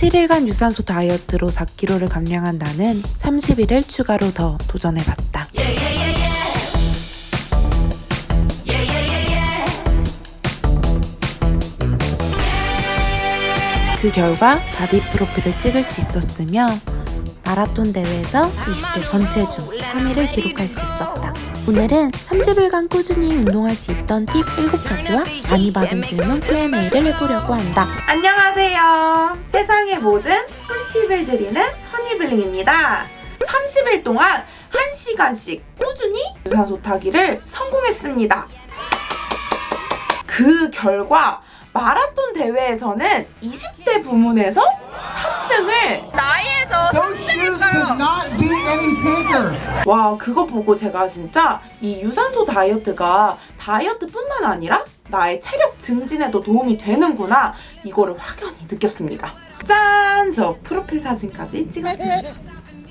7일간 유산소 다이어트로 4kg를 감량한 나는 30일을 추가로 더 도전해봤다. 그 결과 바디 프로필을 찍을 수 있었으며 마라톤 대회에서 20대 전체 중 3위를 기록할 수 있었다. 오늘은 30일간 꾸준히 운동할 수 있던 팁 7가지와 많이 받은 질문 Q&A를 해보려고 한다. 안녕하세요. 세상의 모든 꿀팁을 드리는 허니블링입니다. 30일 동안 1시간씩 꾸준히 유산소 타기를 성공했습니다. 그 결과 마라톤 대회에서는 20대 부문에서 3등을 나이에서 Those shoes could not be any bigger. 와 그거 보고 제가 진짜 이 유산소 다이어트가 다이어트뿐만 아니라 나의 체력 증진에도 도움이 되는구나. 이거를 확연히 느꼈습니다. 짠! 저 프로필 사진까지 찍었습니다.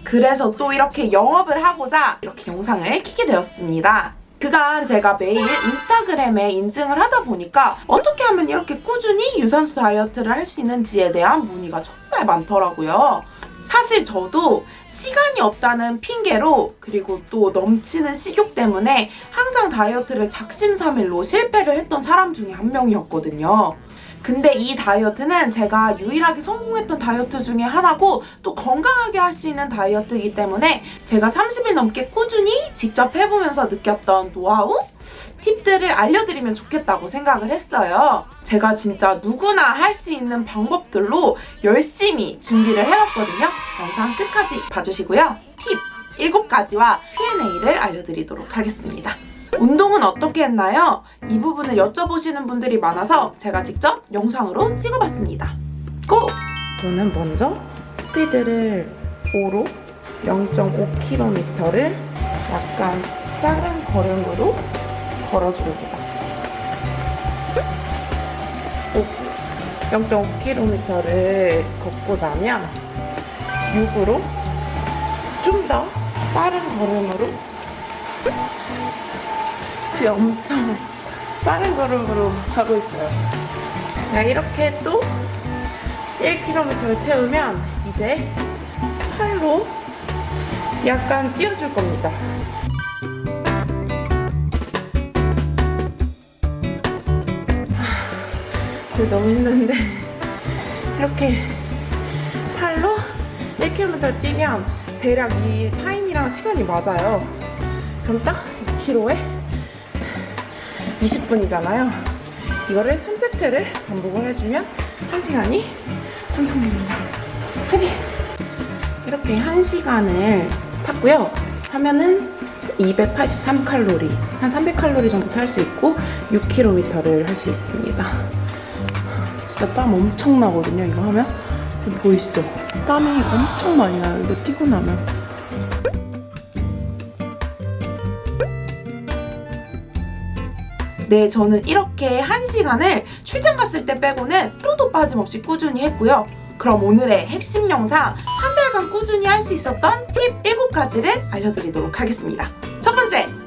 그래서 또 이렇게 영업을 하고자 이렇게 영상을 키게 되었습니다 그간 제가 매일 인스타그램에 인증을 하다 보니까 어떻게 하면 이렇게 꾸준히 유산소 다이어트를 할 수 있는지에 대한 문의가 정말 많더라고요. 사실 저도 시간이 없다는 핑계로 그리고 또 넘치는 식욕 때문에 항상 다이어트를 작심삼일로 실패를 했던 사람 중에 한 명이었거든요. 근데 이 다이어트는 제가 유일하게 성공했던 다이어트 중에 하나고 또 건강하게 할 수 있는 다이어트이기 때문에 제가 30일 넘게 꾸준히 직접 해보면서 느꼈던 노하우? 팁들을 알려드리면 좋겠다고 생각을 했어요. 제가 진짜 누구나 할 수 있는 방법들로 열심히 준비를 해왔거든요. 영상 끝까지 봐주시고요. 팁 7가지와 Q&A를 알려드리도록 하겠습니다. 운동은 어떻게 했나요? 이 부분을 여쭤보시는 분들이 많아서 제가 직접 영상으로 찍어봤습니다. 고! 저는 먼저 스피드를 5로 0.5km를 약간 작은 걸음으로 걸어줍니다. 0.5km를 걷고 나면 6으로 좀 더 빠른 걸음으로 지금 엄청 빠른 걸음으로 가고 있어요. 자, 이렇게 또 1km를 채우면 이제 팔로 약간 뛰어줄 겁니다. 하, 너무 힘든데 이렇게 팔로 1km 뛰면 대략 이 타임이랑 시간이 맞아요. 그럼 딱 2km에 20분이잖아요. 이거를 3세트를 반복을 해주면 1시간이 완성됩니다. 화이팅! 이렇게 1시간을 탔고요. 하면은 283칼로리, 한 300칼로리 정도 탈 수 있고 6km를 할 수 있습니다. 진짜 땀 엄청 나거든요, 이거 하면. 보이시죠? 땀이 엄청 많이 나요, 이거 뛰고 나면. 네, 저는 이렇게 한 시간을 출장 갔을 때 빼고는 하루도 빠짐없이 꾸준히 했고요. 그럼 오늘의 핵심 영상 한 달간 꾸준히 할 수 있었던 팁 7가지를 알려드리도록 하겠습니다.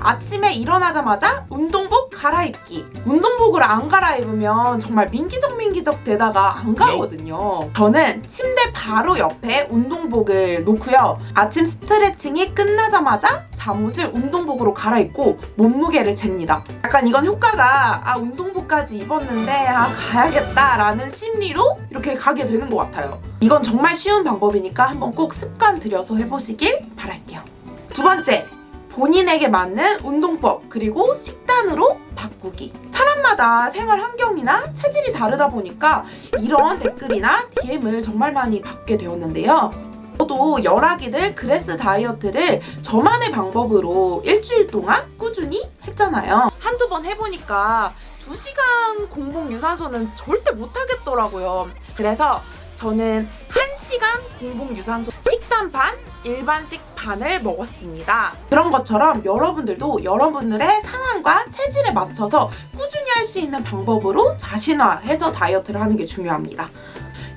아침에 일어나자마자 운동복 갈아입기. 운동복을 안 갈아입으면 정말 민기적 민기적 되다가 안 가거든요. 저는 침대 바로 옆에 운동복을 놓고요. 아침 스트레칭이 끝나자마자 잠옷을 운동복으로 갈아입고 몸무게를 잽니다. 약간 이건 효과가 아 운동복까지 입었는데 아 가야겠다 라는 심리로 이렇게 가게 되는 것 같아요. 이건 정말 쉬운 방법이니까 한번 꼭 습관 들여서 해보시길 바랄게요. 두 번째, 본인에게 맞는 운동법 그리고 식단으로 바꾸기. 사람마다 생활 환경이나 체질이 다르다 보니까 이런 댓글이나 DM을 정말 많이 받게 되었는데요. 저도 열아기들 그레스 다이어트를 저만의 방법으로 일주일 동안 꾸준히 했잖아요. 한두 번 해보니까 2시간 공복 유산소는 절대 못하겠더라고요. 그래서 저는 1시간 공복 유산소 식단 반, 일반식 반을 먹었습니다. 그런 것처럼 여러분들도 여러분들의 상황과 체질에 맞춰서 꾸준히 할 수 있는 방법으로 자신화해서 다이어트를 하는 게 중요합니다.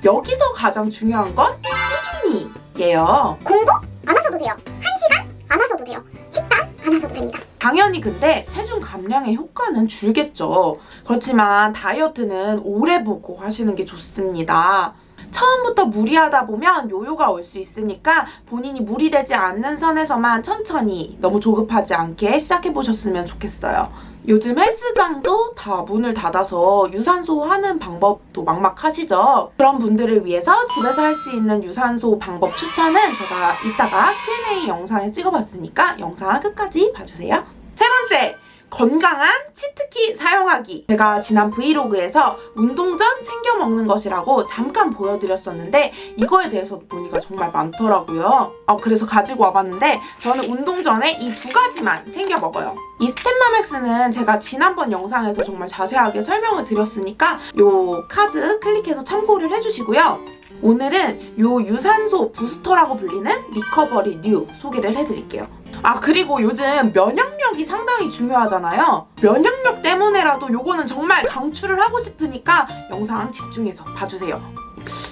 여기서 가장 중요한 건 꾸준히예요. 공복 안 하셔도 돼요. 1시간 안 하셔도 돼요. 식단 안 하셔도 됩니다. 당연히 근데 체중 감량의 효과는 줄겠죠. 그렇지만 다이어트는 오래 보고 하시는 게 좋습니다. 처음부터 무리하다 보면 요요가 올 수 있으니까 본인이 무리되지 않는 선에서만 천천히 너무 조급하지 않게 시작해 보셨으면 좋겠어요. 요즘 헬스장도 다 문을 닫아서 유산소 하는 방법도 막막하시죠? 그런 분들을 위해서 집에서 할 수 있는 유산소 방법 추천은 제가 이따가 Q&A 영상에 찍어봤으니까 영상 끝까지 봐주세요. 세 번째! 건강한 치트키 사용하기. 제가 지난 브이로그에서 운동 전 챙겨 먹는 것이라고 잠깐 보여드렸었는데 이거에 대해서 문의가 정말 많더라고요. 어, 그래서 가지고 와봤는데 저는 운동 전에 이 두 가지만 챙겨 먹어요. 이 스탠마맥스는 제가 지난번 영상에서 정말 자세하게 설명을 드렸으니까 요 카드 클릭해서 참고를 해주시고요. 오늘은 요 유산소 부스터라고 불리는 리커버리 뉴 소개를 해드릴게요. 아 그리고 요즘 면역력이 상당히 중요하잖아요. 면역력 때문에라도 요거는 정말 강추를 하고 싶으니까 영상 집중해서 봐주세요.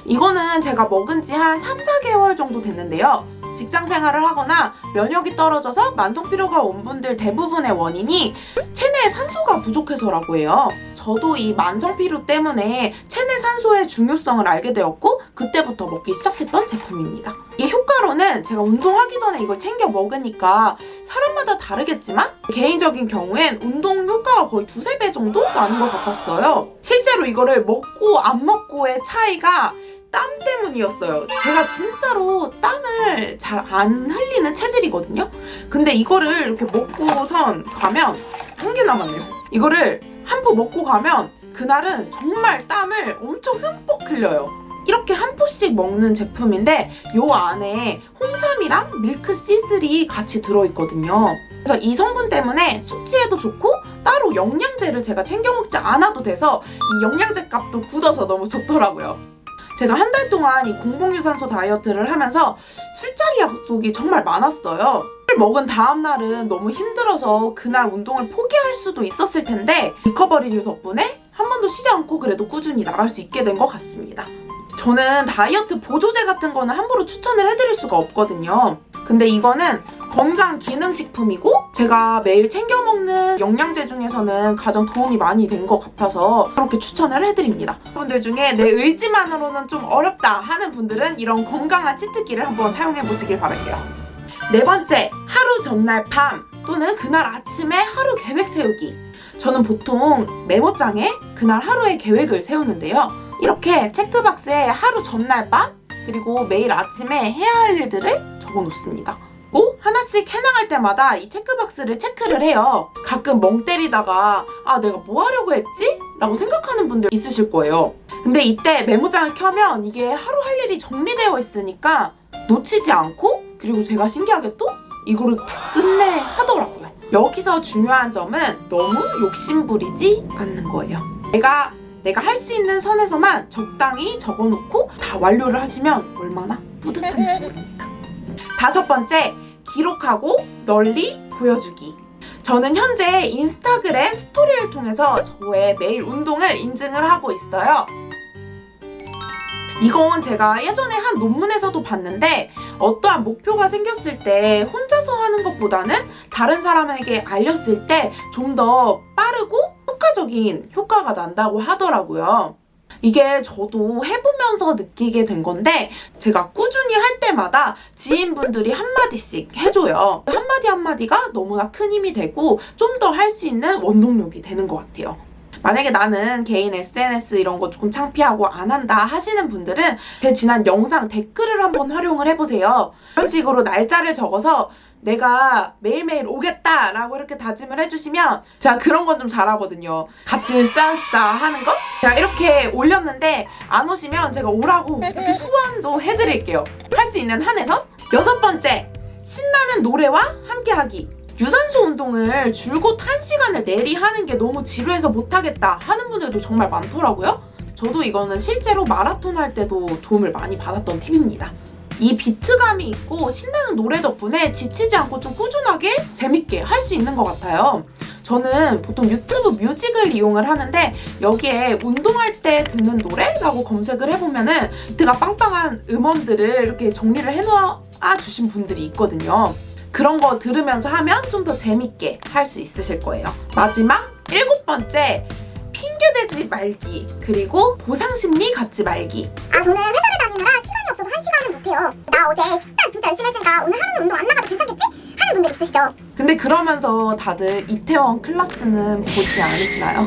이거는 제가 먹은 지 한 3, 4개월 정도 됐는데요. 직장 생활을 하거나 면역이 떨어져서 만성 피로가 온 분들 대부분의 원인이 체내에 산소가 부족해서라고 해요. 저도 이 만성 피로 때문에 체내 산소의 중요성을 알게 되었고 그때부터 먹기 시작했던 제품입니다. 이게 효과로는 제가 운동하기 전에 이걸 챙겨 먹으니까 사람마다 다르겠지만 개인적인 경우엔 운동 효과가 거의 두세 배 정도 나는 것 같았어요. 실제로 이거를 먹고 안 먹고의 차이가 땀 때문이었어요. 제가 진짜로 땀을 잘 안 흘리는 체질이거든요. 근데 이거를 이렇게 먹고선 가면 한 개 남았네요. 이거를 한 포 먹고 가면 그날은 정말 땀을 엄청 흠뻑 흘려요. 이렇게 한 포씩 먹는 제품인데 요 안에 홍삼이랑 밀크 C3 같이 들어있거든요. 그래서 이 성분 때문에 숙취에도 좋고 따로 영양제를 제가 챙겨 먹지 않아도 돼서 이 영양제 값도 굳어서 너무 좋더라고요. 제가 한 달 동안 이 공복유산소 다이어트를 하면서 술자리 약속이 정말 많았어요. 술 먹은 다음 날은 너무 힘들어서 그날 운동을 포기할 수도 있었을 텐데 리커버리 뉴 덕분에 한 번도 쉬지 않고 그래도 꾸준히 나갈 수 있게 된 것 같습니다. 저는 다이어트 보조제 같은 거는 함부로 추천을 해드릴 수가 없거든요. 근데 이거는 건강 기능식품이고 제가 매일 챙겨 먹는 영양제 중에서는 가장 도움이 많이 된 것 같아서 그렇게 추천을 해드립니다. 여러분들 중에 내 의지만으로는 좀 어렵다 하는 분들은 이런 건강한 치트키를 한번 사용해 보시길 바랄게요. 네 번째, 하루 전날 밤 또는 그날 아침에 하루 계획 세우기. 저는 보통 메모장에 그날 하루의 계획을 세우는데요. 이렇게 체크박스에 하루 전날 밤 그리고 매일 아침에 해야 할 일들을 적어 놓습니다. 꼭 하나씩 해나갈 때마다 이 체크박스를 체크를 해요. 가끔 멍 때리다가 아 내가 뭐 하려고 했지? 라고 생각하는 분들 있으실 거예요. 근데 이때 메모장을 켜면 이게 하루 할 일이 정리되어 있으니까 놓치지 않고 그리고 제가 신기하게 또 이거를 다 끝내 하더라고요. 여기서 중요한 점은 너무 욕심부리지 않는 거예요. 내가 내가 할 수 있는 선에서만 적당히 적어놓고 다 완료를 하시면 얼마나 뿌듯한지 모릅니다. 다섯 번째, 기록하고 널리 보여주기. 저는 현재 인스타그램 스토리를 통해서 저의 매일 운동을 인증을 하고 있어요. 이건 제가 예전에 한 논문에서도 봤는데 어떠한 목표가 생겼을 때 혼자서 하는 것보다는 다른 사람에게 알렸을 때 좀 더 빠르고 효과적인 효과가 난다고 하더라고요. 이게 저도 해보면서 느끼게 된 건데 제가 꾸준히 할 때마다 지인분들이 한마디씩 해줘요. 한마디 한마디가 너무나 큰 힘이 되고 좀 더 할 수 있는 원동력이 되는 것 같아요. 만약에 나는 개인 SNS 이런 거 조금 창피하고 안 한다 하시는 분들은 제 지난 영상 댓글을 한번 활용을 해보세요. 이런 식으로 날짜를 적어서 내가 매일매일 오겠다라고 이렇게 다짐을 해주시면 제가 그런 건 좀 잘하거든요. 같이 싸싸 하는 거? 제가 이렇게 올렸는데 안 오시면 제가 오라고 이렇게 소환도 해드릴게요. 할 수 있는 한에서 여섯 번째 신나는 노래와 함께하기 유산소 운동을 줄곧 한시간을 내리 하는 게 너무 지루해서 못하겠다 하는 분들도 정말 많더라고요. 저도 이거는 실제로 마라톤 할 때도 도움을 많이 받았던 팁입니다. 이 비트감이 있고 신나는 노래 덕분에 지치지 않고 좀 꾸준하게 재밌게 할 수 있는 것 같아요. 저는 보통 유튜브 뮤직을 이용을 하는데 여기에 운동할 때 듣는 노래라고 검색을 해보면 은 비트가 빵빵한 음원들을 이렇게 정리를 해놓아 주신 분들이 있거든요. 그런 거 들으면서 하면 좀 더 재밌게 할 수 있으실 거예요. 마지막 일곱 번째 핑계대지 말기 그리고 보상심리 갖지 말기 아 저는 회사를 다니느라 시간이 없어서 한 시간을 못해요. 나 어제 식단 진짜 열심히 했으니까 오늘 하루는 운동 안 나가도 괜찮겠지? 하는 분들 있으시죠? 근데 그러면서 다들 이태원 클래스는 보지 않으시나요?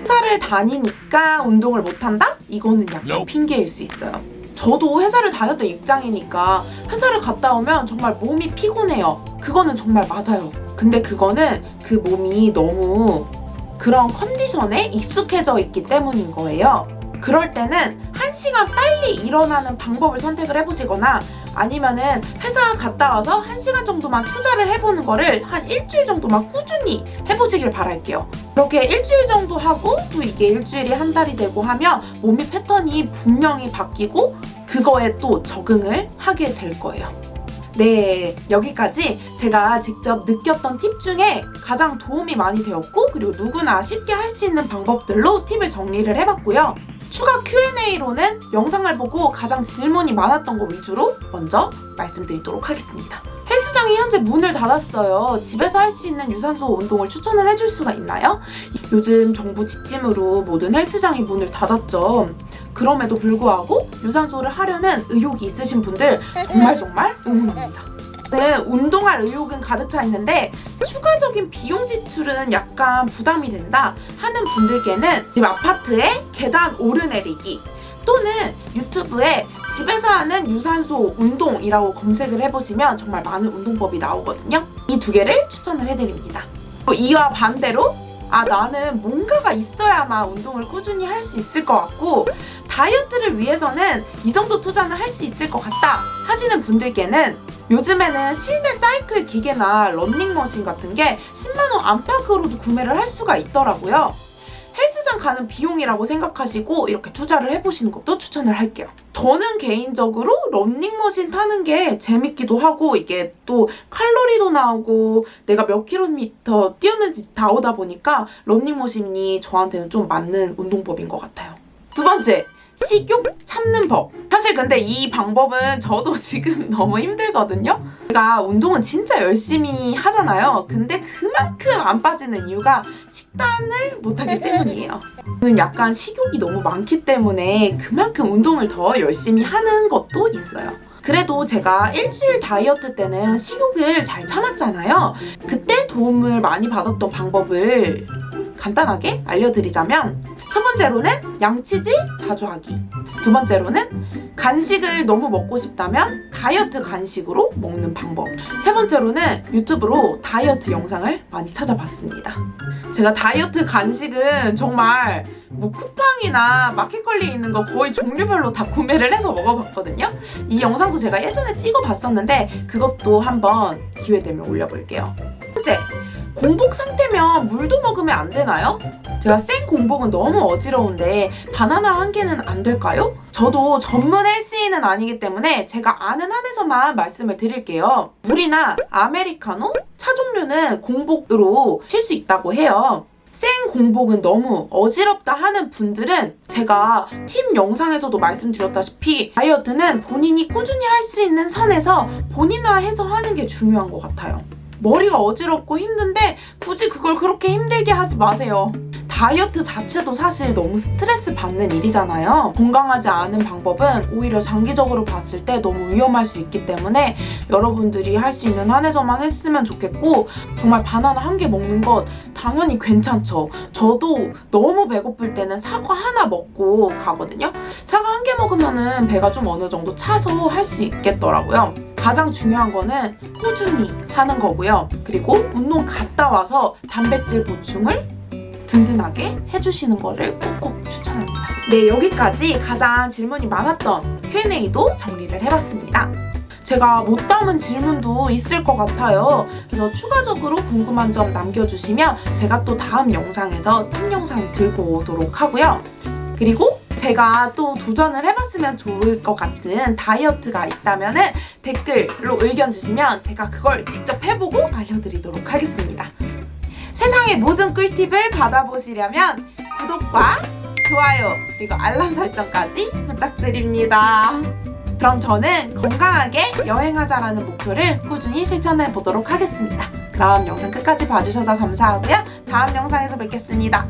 회사를 다니니까 운동을 못한다? 이거는 약간 핑계일 수 있어요. 저도 회사를 다녔던 입장이니까 회사를 갔다 오면 정말 몸이 피곤해요. 그거는 정말 맞아요. 근데 그거는 그 몸이 너무 그런 컨디션에 익숙해져 있기 때문인 거예요. 그럴 때는 한 시간 빨리 일어나는 방법을 선택을 해보시거나 아니면은 회사 갔다 와서 한 시간 정도만 투자를 해보는 거를 한 일주일 정도만 꾸준히 해보시길 바랄게요. 그렇게 일주일 정도 하고 또 이게 일주일이 한 달이 되고 하면 몸의 패턴이 분명히 바뀌고 그거에 또 적응을 하게 될 거예요. 네, 여기까지 제가 직접 느꼈던 팁 중에 가장 도움이 많이 되었고 그리고 누구나 쉽게 할 수 있는 방법들로 팁을 정리를 해봤고요. 추가 Q&A로는 영상을 보고 가장 질문이 많았던 거 위주로 먼저 말씀드리도록 하겠습니다. 헬스장이 현재 문을 닫았어요. 집에서 할 수 있는 유산소 운동을 추천을 해줄 수가 있나요? 요즘 정부 지침으로 모든 헬스장이 문을 닫았죠. 그럼에도 불구하고 유산소를 하려는 의욕이 있으신 분들 정말 정말 응원합니다. 네, 운동할 의욕은 가득 차 있는데 추가적인 비용 지출은 약간 부담이 된다 하는 분들께는 집 아파트에 계단 오르내리기 또는 유튜브에 집에서 하는 유산소 운동이라고 검색을 해보시면 정말 많은 운동법이 나오거든요. 이 두 개를 추천을 해드립니다. 또 이와 반대로 아 나는 뭔가가 있어야만 운동을 꾸준히 할 수 있을 것 같고 다이어트를 위해서는 이 정도 투자는 할 수 있을 것 같다 하시는 분들께는 요즘에는 실내 사이클 기계나 런닝머신 같은 게 10만원 안팎으로도 구매를 할 수가 있더라고요. 헬스장 가는 비용이라고 생각하시고 이렇게 투자를 해보시는 것도 추천을 할게요. 저는 개인적으로 런닝머신 타는 게 재밌기도 하고 이게 또 칼로리도 나오고 내가 몇 킬로미터 뛰었는지 다 오다 보니까 런닝머신이 저한테는 좀 맞는 운동법인 것 같아요. 두 번째, 식욕 참는 법. 사실 근데 이 방법은 저도 지금 너무 힘들거든요. 제가 운동은 진짜 열심히 하잖아요. 근데 그만큼 안 빠지는 이유가 식단을 못하기 때문이에요. 저는 약간 식욕이 너무 많기 때문에 그만큼 운동을 더 열심히 하는 것도 있어요. 그래도 제가 일주일 다이어트 때는 식욕을 잘 참았잖아요. 그때 도움을 많이 받았던 방법을 간단하게 알려드리자면 첫 번째로는 양치질 자주 하기. 두 번째로는 간식을 너무 먹고 싶다면 다이어트 간식으로 먹는 방법. 세 번째로는 유튜브로 다이어트 영상을 많이 찾아봤습니다. 제가 다이어트 간식은 정말 뭐 쿠팡이나 마켓컬리에 있는 거 거의 종류별로 다 구매를 해서 먹어봤거든요. 이 영상도 제가 예전에 찍어봤었는데 그것도 한번 기회 되면 올려볼게요. 첫째 공복 상태면 물도 먹으면 안 되나요? 제가 생 공복은 너무 어지러운데 바나나 한 개는 안 될까요? 저도 전문 헬스인은 아니기 때문에 제가 아는 한에서만 말씀을 드릴게요. 물이나 아메리카노, 차 종류는 공복으로 칠 수 있다고 해요. 생 공복은 너무 어지럽다 하는 분들은 제가 팀 영상에서도 말씀드렸다시피 다이어트는 본인이 꾸준히 할 수 있는 선에서 본인화해서 하는 게 중요한 것 같아요. 머리가 어지럽고 힘든데 굳이 그걸 그렇게 힘들게 하지 마세요. 다이어트 자체도 사실 너무 스트레스 받는 일이잖아요. 건강하지 않은 방법은 오히려 장기적으로 봤을 때 너무 위험할 수 있기 때문에 여러분들이 할 수 있는 한에서만 했으면 좋겠고 정말 바나나 한 개 먹는 것 당연히 괜찮죠. 저도 너무 배고플 때는 사과 하나 먹고 가거든요. 사과 한 개 먹으면은 배가 좀 어느 정도 차서 할 수 있겠더라고요. 가장 중요한 거는 꾸준히 하는 거고요. 그리고 운동 갔다 와서 단백질 보충을 든든하게 해주시는 거를 꼭꼭 추천합니다. 네, 여기까지 가장 질문이 많았던 Q&A도 정리를 해봤습니다. 제가 못 담은 질문도 있을 것 같아요. 그래서 추가적으로 궁금한 점 남겨주시면 제가 또 다음 영상에서 팁 영상 들고 오도록 하고요. 그리고 제가 또 도전을 해봤으면 좋을 것 같은 다이어트가 있다면 댓글로 의견 주시면 제가 그걸 직접 해보고 알려드리도록 하겠습니다. 세상의 모든 꿀팁을 받아보시려면 구독과 좋아요 그리고 알람 설정까지 부탁드립니다. 그럼 저는 건강하게 여행하자라는 목표를 꾸준히 실천해 보도록 하겠습니다. 그럼 영상 끝까지 봐주셔서 감사하고요. 다음 영상에서 뵙겠습니다.